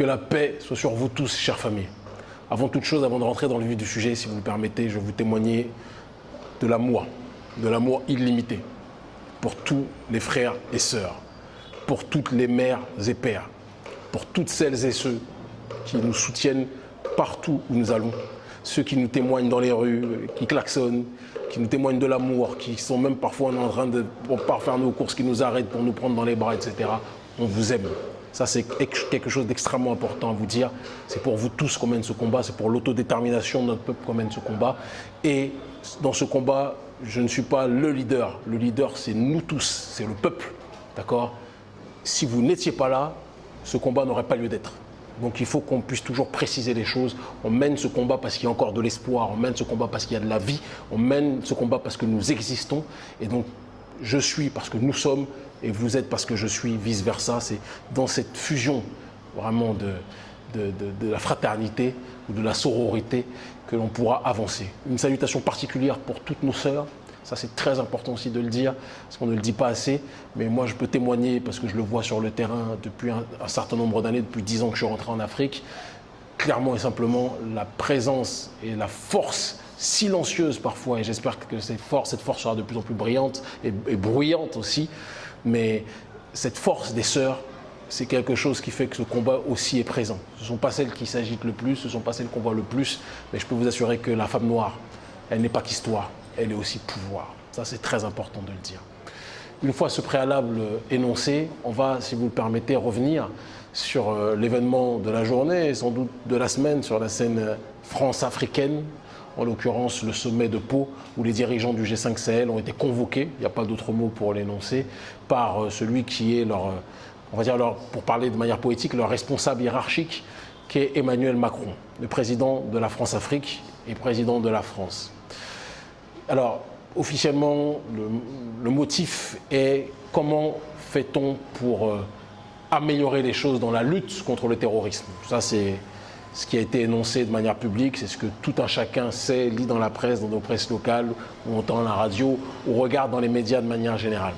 Que la paix soit sur vous tous, chers familles. Avant toute chose, avant de rentrer dans le vif du sujet, si vous le permettez, je vais vous témoigner de l'amour, de l'amour illimité pour tous les frères et sœurs, pour toutes les mères et pères, pour toutes celles et ceux qui nous soutiennent partout où nous allons, ceux qui nous témoignent dans les rues, qui klaxonnent, qui nous témoignent de l'amour, qui sont même parfois en train de pour faire nos courses, qui nous arrêtent pour nous prendre dans les bras, etc. On vous aime. Ça, c'est quelque chose d'extrêmement important à vous dire. C'est pour vous tous qu'on mène ce combat, c'est pour l'autodétermination de notre peuple qu'on mène ce combat. Et dans ce combat, je ne suis pas le leader. Le leader, c'est nous tous, c'est le peuple. D'accord? Si vous n'étiez pas là, ce combat n'aurait pas lieu d'être. Donc il faut qu'on puisse toujours préciser les choses. On mène ce combat parce qu'il y a encore de l'espoir, on mène ce combat parce qu'il y a de la vie, on mène ce combat parce que nous existons. Et donc je suis parce que nous sommes, et vous êtes parce que je suis, vice-versa. C'est dans cette fusion vraiment de, de, la fraternité ou de la sororité que l'on pourra avancer. Une salutation particulière pour toutes nos sœurs. Ça, c'est très important aussi de le dire, parce qu'on ne le dit pas assez. Mais moi, je peux témoigner, parce que je le vois sur le terrain depuis un, certain nombre d'années, depuis dix ans que je suis rentré en Afrique. Clairement et simplement, la présence et la force silencieuse parfois, et j'espère que cette force, sera de plus en plus brillante et bruyante aussi, mais cette force des sœurs, c'est quelque chose qui fait que ce combat aussi est présent. Ce ne sont pas celles qui s'agitent le plus, ce ne sont pas celles qu'on voit le plus, mais je peux vous assurer que la femme noire, elle n'est pas qu'histoire, elle est aussi pouvoir. Ça, c'est très important de le dire. Une fois ce préalable énoncé, on va, si vous le permettez, revenir sur euh, l'événement de la journée et sans doute de la semaine sur la scène France-africaine, en l'occurrence le sommet de Pau, où les dirigeants du G5 Sahel ont été convoqués, il n'y a pas d'autre mot pour l'énoncer, par euh, celui qui est leur, euh, on va dire, leur, pour parler de manière poétique, leur responsable hiérarchique, qui est Emmanuel Macron, le président de la France-Afrique et président de la France. Alors, officiellement, le, motif est comment fait-on pour euh, améliorer les choses dans la lutte contre le terrorisme? Ça, c'est ce qui a été énoncé de manière publique, c'est ce que tout un chacun sait, lit dans la presse, dans nos presses locales, ou entend la radio, ou regarde dans les médias de manière générale.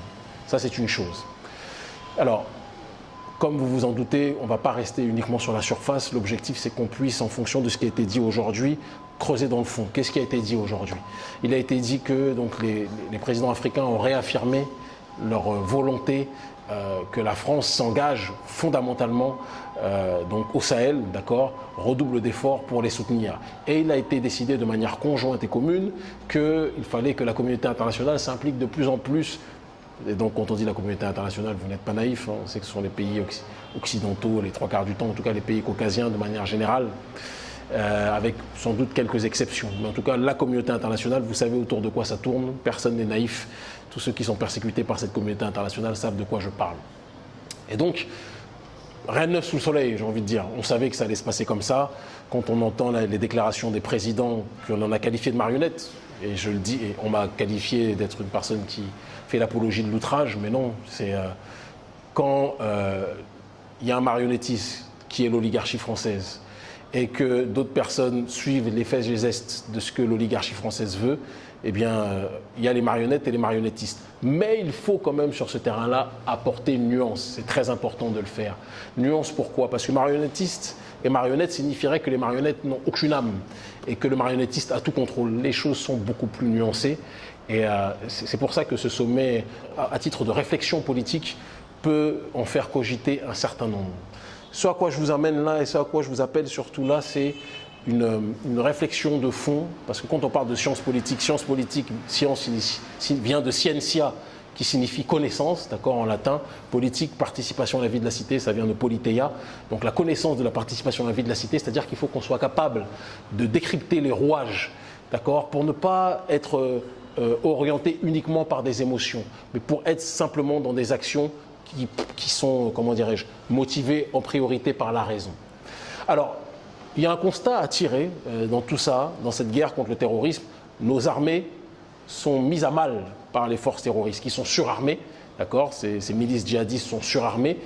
Ça, c'est une chose. Alors, comme vous vous en doutez, on ne va pas rester uniquement sur la surface. L'objectif, c'est qu'on puisse, en fonction de ce qui a été dit aujourd'hui, creuser dans le fond. Qu'est-ce qui a été dit aujourd'hui? Il a été dit que donc, les, présidents africains ont réaffirmé leur volonté euh, que la France s'engage fondamentalement euh, donc au Sahel, d'accord, redouble d'efforts pour les soutenir. Et il a été décidé de manière conjointe et commune qu'il fallait que la communauté internationale s'implique de plus en plus. Et donc quand on dit la communauté internationale, vous n'êtes pas naïf, hein, on sait que ce sont les pays occidentaux, les trois quarts du temps, en tout cas les pays caucasiens de manière générale. Euh, avec sans doute quelques exceptions. Mais en tout cas, la communauté internationale, vous savez autour de quoi ça tourne, personne n'est naïf. Tous ceux qui sont persécutés par cette communauté internationale savent de quoi je parle. Et donc, rien de neuf sous le soleil, j'ai envie de dire. On savait que ça allait se passer comme ça. Quand on entend les déclarations des présidents, qu'on en a qualifié de marionnettes, et je le dis, et on m'a qualifié d'être une personne qui fait l'apologie de l'outrage, mais non, c'est euh, quand euh, il y a un marionnettiste qui est l'oligarchie française, et que d'autres personnes suivent les faits et gestes de ce que l'oligarchie française veut, eh bien, euh, il y a les marionnettes et les marionnettistes. Mais il faut quand même, sur ce terrain-là, apporter une nuance. C'est très important de le faire. Nuance pourquoi? Parce que marionnettiste et marionnette signifierait que les marionnettes n'ont aucune âme et que le marionnettiste a tout contrôle. Les choses sont beaucoup plus nuancées. Et euh, c'est pour ça que ce sommet, à titre de réflexion politique, peut en faire cogiter un certain nombre. Ce à quoi je vous amène là et ce à quoi je vous appelle surtout là, c'est une, réflexion de fond, parce que quand on parle de science politique, science politique, science vient de scientia, qui signifie connaissance, d'accord, en latin, politique, participation à la vie de la cité, ça vient de politeia, donc la connaissance de la participation à la vie de la cité, c'est-à-dire qu'il faut qu'on soit capable de décrypter les rouages, d'accord, pour ne pas être euh, orienté uniquement par des émotions, mais pour être simplement dans des actions qui, sont, comment dirais-je, motivés en priorité par la raison. Alors, il y a un constat à tirer euh, dans tout ça, dans cette guerre contre le terrorisme. Nos armées sont mises à mal par les forces terroristes, qui sont surarmées, d'accord? Ces, ces, milices djihadistes sont surarmées.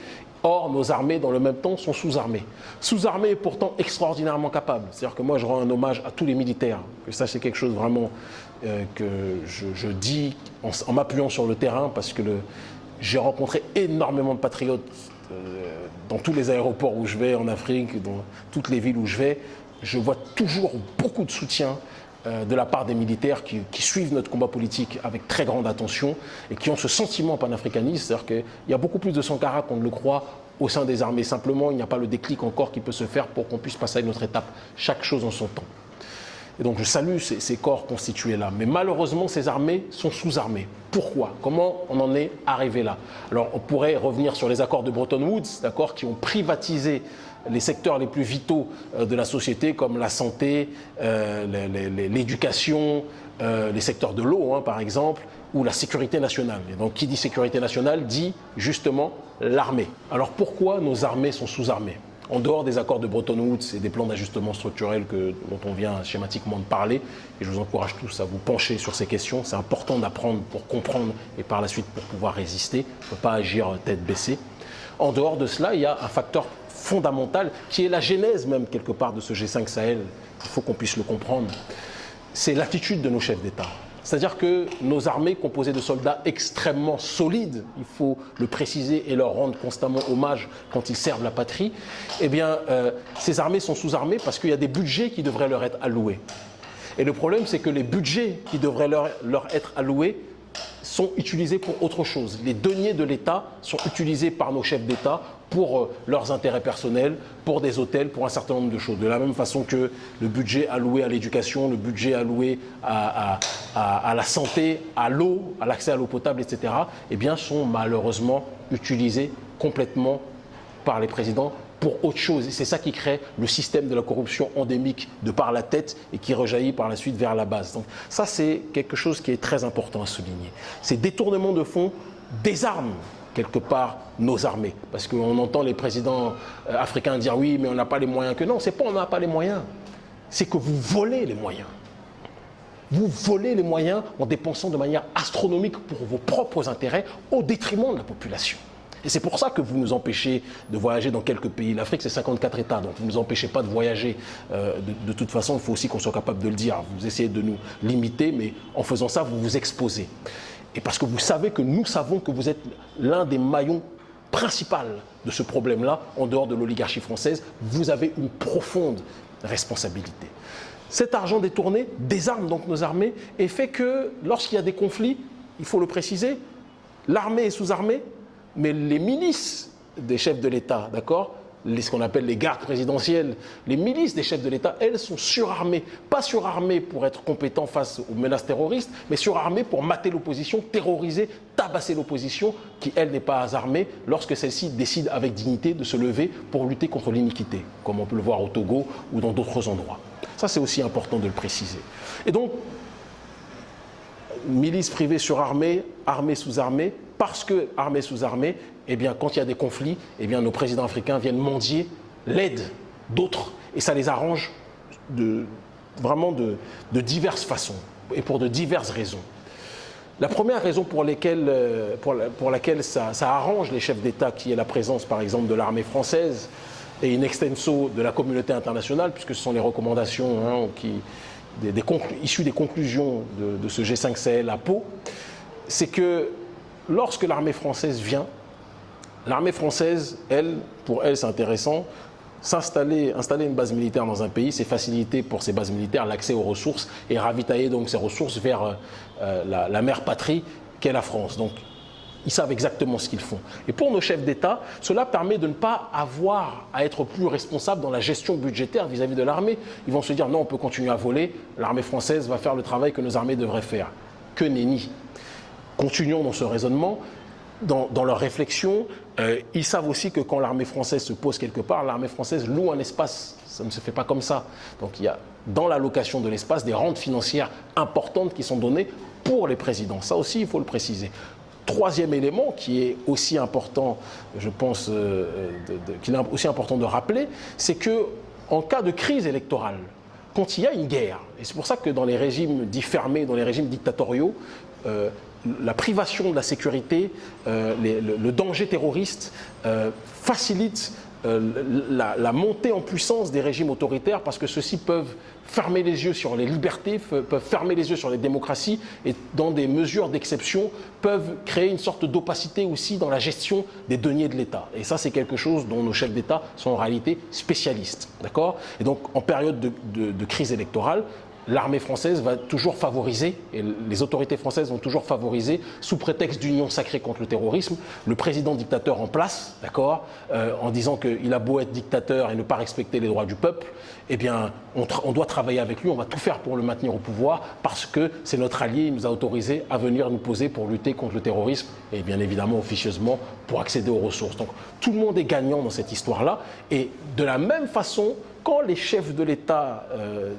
Or, nos armées, dans le même temps, sont sous-armées. Sous-armées et pourtant extraordinairement capables. C'est-à-dire que moi, je rends un hommage à tous les militaires. Que ça, c'est quelque chose vraiment euh, que je, dis en m'appuyant sur le terrain, parce que le, j'ai rencontré énormément de patriotes dans tous les aéroports où je vais en Afrique, dans toutes les villes où je vais, je vois toujours beaucoup de soutien euh, de la part des militaires qui, suivent notre combat politique avec très grande attention et qui ont ce sentiment panafricaniste, c'est-à-dire qu'il y a beaucoup plus de Sankara qu'on ne le croit au sein des armées. Simplement, il n'y a pas le déclic encore qui peut se faire pour qu'on puisse passer à une autre étape. Chaque chose en son temps. Et donc je salue ces, corps constitués là. Mais malheureusement, ces armées sont sous-armées. Pourquoi? Comment on en est arrivé là? Alors on pourrait revenir sur les accords de Bretton Woods, d'accord, qui ont privatisé les secteurs les plus vitaux euh, de la société comme la santé, euh, l'éducation, euh, les secteurs de l'eau hein, par exemple, ou la sécurité nationale. Et donc qui dit sécurité nationale dit justement l'armée. Alors pourquoi nos armées sont sous-armées? En dehors des accords de Bretton Woods et des plans d'ajustement structurel dont on vient schématiquement de parler, et je vous encourage tous à vous pencher sur ces questions, c'est important d'apprendre pour comprendre et par la suite pour pouvoir résister, on ne peut pas agir tête baissée. En dehors de cela, il y a un facteur fondamentale, qui est la genèse même quelque part de ce G5 Sahel, il faut qu'on puisse le comprendre, c'est l'attitude de nos chefs d'État. C'est-à-dire que nos armées, composées de soldats extrêmement solides, il faut le préciser et leur rendre constamment hommage quand ils servent la patrie, eh bien, euh, ces armées sont sous-armées parce qu'il y a des budgets qui devraient leur être alloués. Et le problème, c'est que les budgets qui devraient leur, leur être alloués sont utilisés pour autre chose. Les deniers de l'État sont utilisés par nos chefs d'État pour euh, leurs intérêts personnels, pour des hôtels, pour un certain nombre de choses. De la même façon que le budget alloué à l'éducation, le budget alloué à, à, la santé, à l'eau, à l'accès à l'eau potable, etc., eh bien, sont malheureusement utilisés complètement par les présidents pour autre chose. Et c'est ça qui crée le système de la corruption endémique de par la tête et qui rejaillit par la suite vers la base. Donc ça, c'est quelque chose qui est très important à souligner. Ces détournements de fonds désarment quelque part nos armées. Parce qu'on entend les présidents euh, africains dire oui, mais on n'a pas les moyens que non. C'est pas on n'a pas les moyens. C'est que vous volez les moyens. Vous volez les moyens en dépensant de manière astronomique pour vos propres intérêts au détriment de la population. Et c'est pour ça que vous nous empêchez de voyager dans quelques pays. L'Afrique, c'est 54 États, donc vous ne nous empêchez pas de voyager. Euh, de, toute façon, il faut aussi qu'on soit capable de le dire. Vous essayez de nous limiter, mais en faisant ça, vous vous exposez. Et parce que vous savez que nous savons que vous êtes l'un des maillons principaux de ce problème-là, en dehors de l'oligarchie française, vous avez une profonde responsabilité. Cet argent détourné désarme donc nos armées et fait que lorsqu'il y a des conflits, il faut le préciser, l'armée est sous-armée, mais les milices des chefs de l'État, d'accord ce qu'on appelle les gardes présidentielles, les milices des chefs de l'État, elles sont surarmées. Pas surarmées pour être compétents face aux menaces terroristes, mais surarmées pour mater l'opposition, terroriser, tabasser l'opposition, qui elle n'est pas armée, lorsque celle-ci décide avec dignité de se lever pour lutter contre l'iniquité, comme on peut le voir au Togo ou dans d'autres endroits. Ça, c'est aussi important de le préciser. Et donc, milices privées surarmées, armées sous armées, parce que armée sous armée, eh bien, quand il y a des conflits, eh bien, nos présidents africains viennent mendier l'aide d'autres. Et ça les arrange vraiment de, diverses façons et pour de diverses raisons. La première raison pour, euh, laquelle ça, arrange les chefs d'État, qui est la présence, par exemple, de l'armée française et une extenso de la communauté internationale, puisque ce sont les recommandations hein, issues des conclusions de, de ce G5 Sahel à Pau, c'est que lorsque l'armée française vient, l'armée française, elle, pour elle, c'est intéressant, s'installer, installer une base militaire dans un pays, c'est faciliter pour ces bases militaires l'accès aux ressources et ravitailler donc ces ressources vers euh, la, mère patrie qu'est la France. Donc, ils savent exactement ce qu'ils font. Et pour nos chefs d'État, cela permet de ne pas avoir à être plus responsable dans la gestion budgétaire vis-à-vis -vis de l'armée. Ils vont se dire non, on peut continuer à voler, l'armée française va faire le travail que nos armées devraient faire. Que nenni continuons dans ce raisonnement, dans, leur réflexion, euh, ils savent aussi que quand l'armée française se pose quelque part, l'armée française loue un espace. Ça ne se fait pas comme ça. Donc il y a dans l'allocation de l'espace des rentes financières importantes qui sont données pour les présidents. Ça aussi, il faut le préciser. Troisième élément qui est aussi important, je pense, euh, qu'il est aussi important de rappeler, c'est que en cas de crise électorale, quand il y a une guerre, et c'est pour ça que dans les régimes dits fermés, dans les régimes dictatoriaux, euh, la privation de la sécurité, euh, le, danger terroriste euh, facilite euh, la, montée en puissance des régimes autoritaires parce que ceux-ci peuvent fermer les yeux sur les libertés, peuvent fermer les yeux sur les démocraties et dans des mesures d'exception peuvent créer une sorte d'opacité aussi dans la gestion des deniers de l'État. Et ça, c'est quelque chose dont nos chefs d'État sont en réalité spécialistes. D'accord? Et donc, en période de crise électorale, l'armée française va toujours favoriser, et les autorités françaises vont toujours favoriser, sous prétexte d'union sacrée contre le terrorisme, le président dictateur en place, d'accord, euh, en disant qu'il a beau être dictateur et ne pas respecter les droits du peuple, eh bien, on, doit travailler avec lui, on va tout faire pour le maintenir au pouvoir, parce que c'est notre allié, il nous a autorisé à venir nous poser pour lutter contre le terrorisme, et bien évidemment, officieusement, pour accéder aux ressources. Donc, tout le monde est gagnant dans cette histoire-là, et de la même façon, quand les chefs de l'État, euh,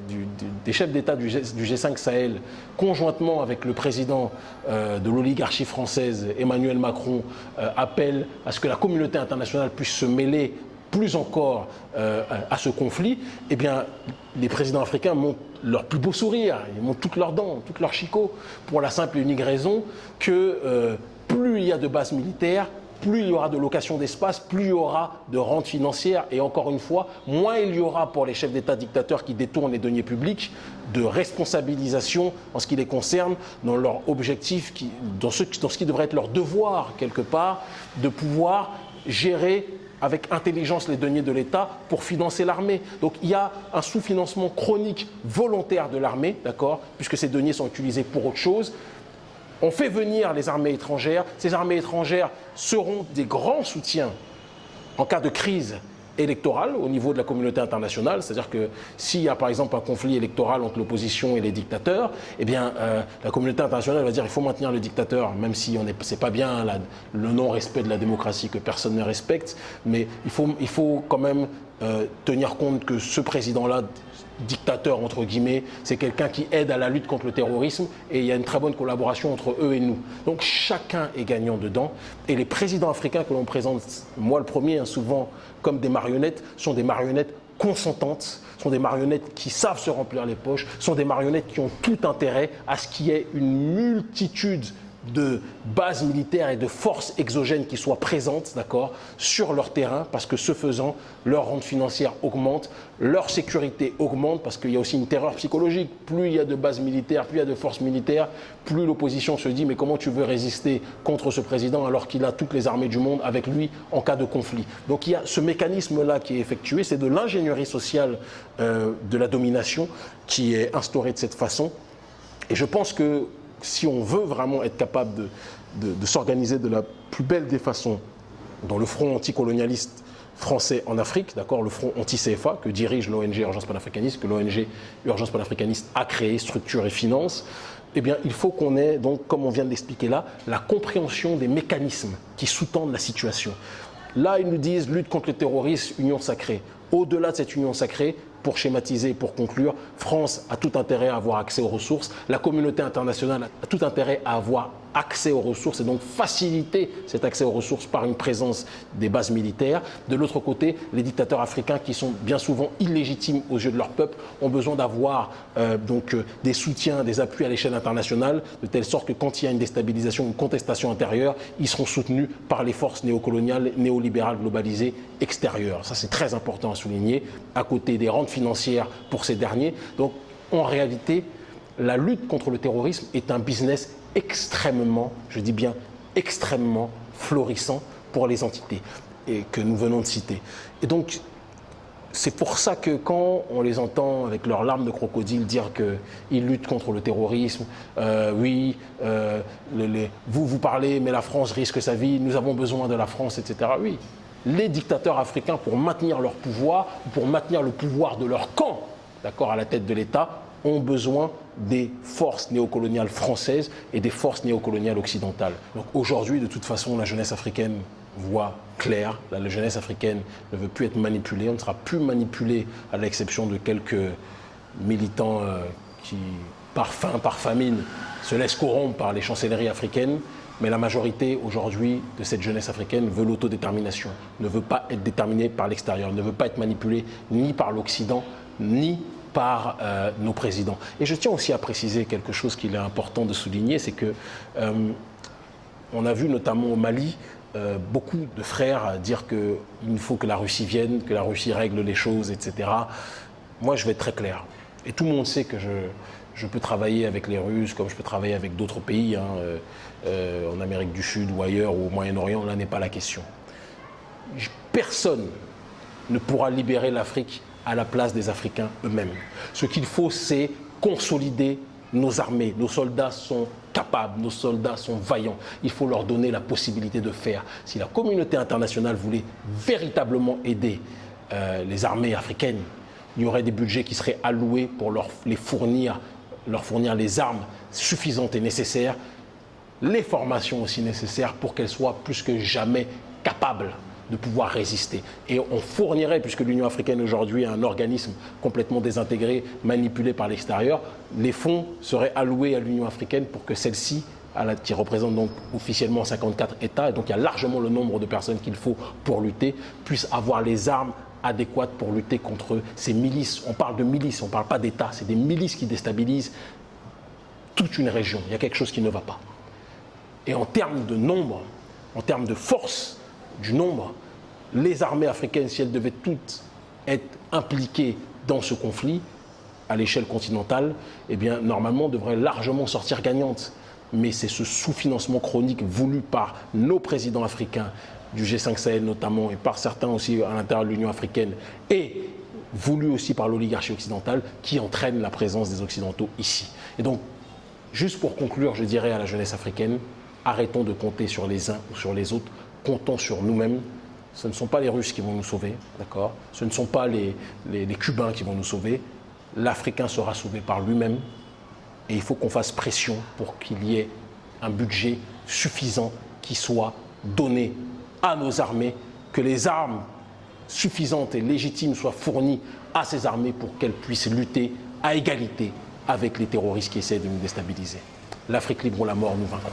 chefs d'État du, G5 Sahel, conjointement avec le président euh, de l'oligarchie française, Emmanuel Macron, euh, appellent à ce que la communauté internationale puisse se mêler plus encore à ce conflit, eh bien, les présidents africains montent leur plus beau sourire, ils montent toutes leurs dents, toutes leurs chicots, pour la simple et unique raison que plus il y a de bases militaires, plus il y aura de location d'espace, plus il y aura de rente financière. Et encore une fois, moins il y aura pour les chefs d'État dictateurs qui détournent les deniers publics de responsabilisation en ce qui les concerne dans leur objectif, dans, ce, qui devrait être leur devoir quelque part, de pouvoir gérer avec intelligence les deniers de l'État pour financer l'armée. Donc il y a un sous-financement chronique volontaire de l'armée, d'accord, puisque ces deniers sont utilisés pour autre chose. On fait venir les armées étrangères. Ces armées étrangères seront des grands soutiens en cas de crise électorale au niveau de la communauté internationale. C'est-à-dire que s'il y a par exemple un conflit électoral entre l'opposition et les dictateurs, eh bien euh, la communauté internationale va dire qu'il faut maintenir le dictateur, même si ce n'est pas bien le non-respect de la démocratie que personne ne respecte, mais il il faut quand même euh, tenir compte que ce président-là dictateur, entre guillemets, c'est quelqu'un qui aide à la lutte contre le terrorisme et il y a une très bonne collaboration entre eux et nous. Donc chacun est gagnant dedans et les présidents africains que l'on présente, moi le premier, hein, souvent comme des marionnettes, sont des marionnettes consentantes, sont des marionnettes qui savent se remplir les poches, sont des marionnettes qui ont tout intérêt à ce qu'il y ait une multitude de bases militaires et de forces exogènes qui soient présentes d'accord, sur leur terrain, parce que ce faisant, leur rente financière augmente, leur sécurité augmente, parce qu'il y a aussi une terreur psychologique. Plus il y a de bases militaires, plus il y a de forces militaires, plus l'opposition se dit mais comment tu veux résister contre ce président alors qu'il a toutes les armées du monde avec lui en cas de conflit? Donc il y a ce mécanisme-là qui est effectué, c'est de l'ingénierie sociale euh, de la domination qui est instaurée de cette façon. Et je pense que si on veut vraiment être capable de, s'organiser de la plus belle des façons dans le front anticolonialiste français en Afrique, d'accord, le front anti-CFA que dirige l'ONG Urgence panafricaniste, que l'ONG Urgence panafricaniste a créé, structure et finance, eh bien, il faut qu'on ait, donc, comme on vient de l'expliquer là, la compréhension des mécanismes qui sous-tendent la situation. Là, ils nous disent lutte contre le terrorisme, union sacrée. Au-delà de cette union sacrée, pour schématiser, pour conclure, France a tout intérêt à avoir accès aux ressources, la communauté internationale a tout intérêt à avoir accès aux ressources et donc faciliter cet accès aux ressources par une présence des bases militaires. De l'autre côté, les dictateurs africains qui sont bien souvent illégitimes aux yeux de leur peuple ont besoin d'avoir euh, donc euh, des soutiens, des appuis à l'échelle internationale, de telle sorte que quand il y a une déstabilisation, une contestation intérieure, ils seront soutenus par les forces néocoloniales, néolibérales globalisées extérieures. Ça c'est très important à souligner, à côté des rentes financières pour ces derniers. Donc en réalité, la lutte contre le terrorisme est un business extrêmement, je dis bien extrêmement florissant pour les entités et que nous venons de citer. Et donc, c'est pour ça que quand on les entend avec leurs larmes de crocodile dire qu'ils luttent contre le terrorisme, euh, oui, euh, vous vous parlez, mais la France risque sa vie, nous avons besoin de la France, etc. Oui, les dictateurs africains, pour maintenir leur pouvoir, pour maintenir le pouvoir de leur camp, d'accord, à la tête de l'État, ont besoin des forces néocoloniales françaises et des forces néocoloniales occidentales. Donc aujourd'hui, de toute façon, la jeunesse africaine voit clair. La jeunesse africaine ne veut plus être manipulée. On ne sera plus manipulé à l'exception de quelques militants euh, qui, par faim, par famine, se laissent corrompre par les chancelleries africaines. Mais la majorité aujourd'hui de cette jeunesse africaine veut l'autodétermination, ne veut pas être déterminée par l'extérieur, ne veut pas être manipulée ni par l'Occident, ni par euh, nos présidents. Et je tiens aussi à préciser quelque chose qu'il est important de souligner, c'est que euh, on a vu notamment au Mali euh, beaucoup de frères dire qu'il faut que la Russie vienne, que la Russie règle les choses, etc. Moi, je vais être très clair. Et tout le monde sait que je, peux travailler avec les Russes comme je peux travailler avec d'autres pays, hein, en Amérique du Sud ou ailleurs, ou au Moyen-Orient, là n'est pas la question. Personne ne pourra libérer l'Afrique à la place des Africains eux-mêmes. Ce qu'il faut, c'est consolider nos armées. Nos soldats sont capables, nos soldats sont vaillants. Il faut leur donner la possibilité de faire. Si la communauté internationale voulait véritablement aider euh, les armées africaines, il y aurait des budgets qui seraient alloués pour les fournir, leur fournir les armes suffisantes et nécessaires, les formations aussi nécessaires pour qu'elles soient plus que jamais capables de pouvoir résister. Et on fournirait, puisque l'Union africaine aujourd'hui est un organisme complètement désintégré, manipulé par l'extérieur, les fonds seraient alloués à l'Union africaine pour que celle-ci qui représente donc officiellement 54 États, et donc il y a largement le nombre de personnes qu'il faut pour lutter, puisse avoir les armes adéquates pour lutter contre ces milices. On parle de milices, on ne parle pas d'État, c'est des milices qui déstabilisent toute une région. Il y a quelque chose qui ne va pas. Et en termes de nombre, en termes de force, du nombre, les armées africaines, si elles devaient toutes être impliquées dans ce conflit, à l'échelle continentale, eh bien, normalement, devraient largement sortir gagnantes. Mais c'est ce sous-financement chronique voulu par nos présidents africains, du G5 Sahel notamment, et par certains aussi à l'intérieur de l'Union africaine, et voulu aussi par l'oligarchie occidentale, qui entraîne la présence des Occidentaux ici. Et donc, juste pour conclure, je dirais à la jeunesse africaine, arrêtons de compter sur les uns ou sur les autres comptons sur nous-mêmes. Ce ne sont pas les Russes qui vont nous sauver, d'accord? Ce ne sont pas les, les, Cubains qui vont nous sauver. L'Africain sera sauvé par lui-même. Et il faut qu'on fasse pression pour qu'il y ait un budget suffisant qui soit donné à nos armées, que les armes suffisantes et légitimes soient fournies à ces armées pour qu'elles puissent lutter à égalité avec les terroristes qui essaient de nous déstabiliser. L'Afrique libre ou la mort, nous vaincrons.